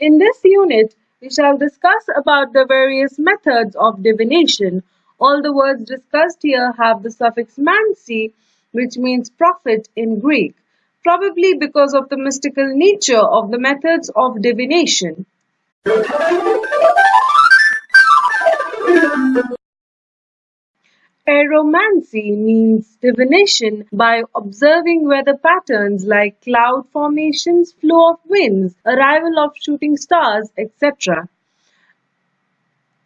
In this unit, we shall discuss about the various methods of divination. All the words discussed here have the suffix mancy, which means prophet in Greek, probably because of the mystical nature of the methods of divination. Aeromancy means divination by observing weather patterns like cloud formations, flow of winds, arrival of shooting stars, etc.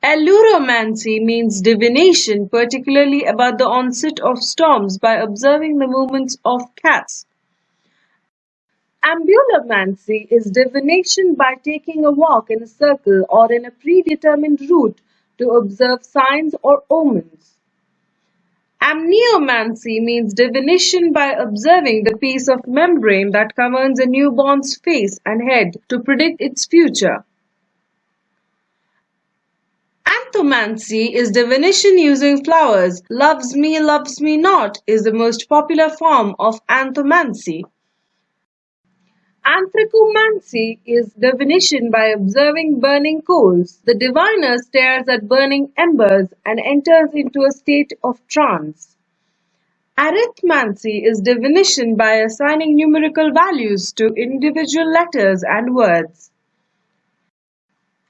Ailuromancy means divination, particularly about the onset of storms by observing the movements of cats. Ambulomancy is divination by taking a walk in a circle or in a predetermined route to observe signs or omens. Amniomancy means divination by observing the piece of membrane that covers a newborn's face and head to predict its future. Anthomancy is divination using flowers. Loves me, loves me not is the most popular form of anthomancy. Anthracomancy is divination by observing burning coals. The diviner stares at burning embers and enters into a state of trance. Arithmancy is divination by assigning numerical values to individual letters and words.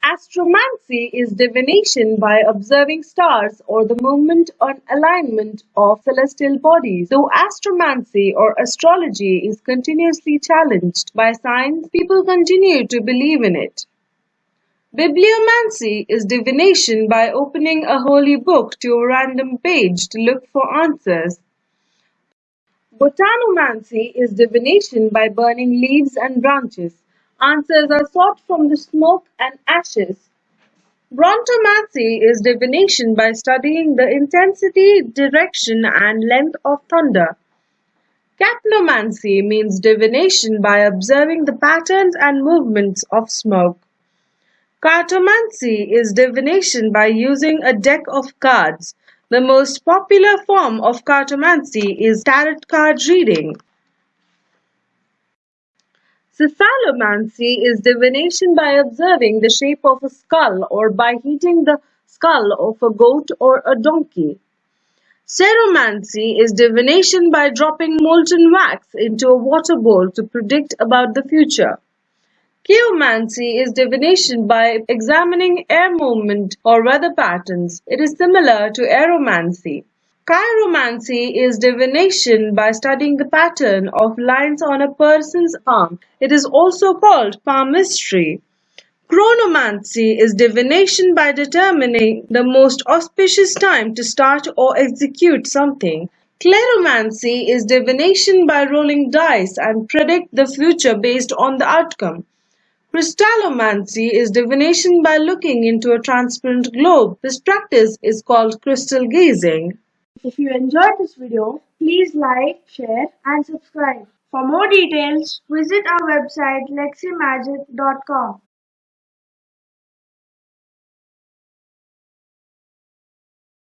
Astromancy is divination by observing stars or the movement or alignment of celestial bodies. Though astromancy or astrology is continuously challenged by science, people continue to believe in it. Bibliomancy is divination by opening a holy book to a random page to look for answers. Botanomancy is divination by burning leaves and branches. Answers are sought from the smoke and ashes. Brontomancy is divination by studying the intensity, direction, and length of thunder. Capnomancy means divination by observing the patterns and movements of smoke. Cartomancy is divination by using a deck of cards. The most popular form of cartomancy is tarot card reading. Cephalomancy is divination by observing the shape of a skull or by heating the skull of a goat or a donkey. Ceromancy is divination by dropping molten wax into a water bowl to predict about the future. Chaomancy is divination by examining air movement or weather patterns. It is similar to aeromancy. Chiromancy is divination by studying the pattern of lines on a person's arm. It is also called palmistry. Chronomancy is divination by determining the most auspicious time to start or execute something. Kleromancy is divination by rolling dice and predict the future based on the outcome. Crystallomancy is divination by looking into a transparent globe. This practice is called crystal gazing. If you enjoyed this video, please like, share and subscribe. For more details, visit our website leximagic.com.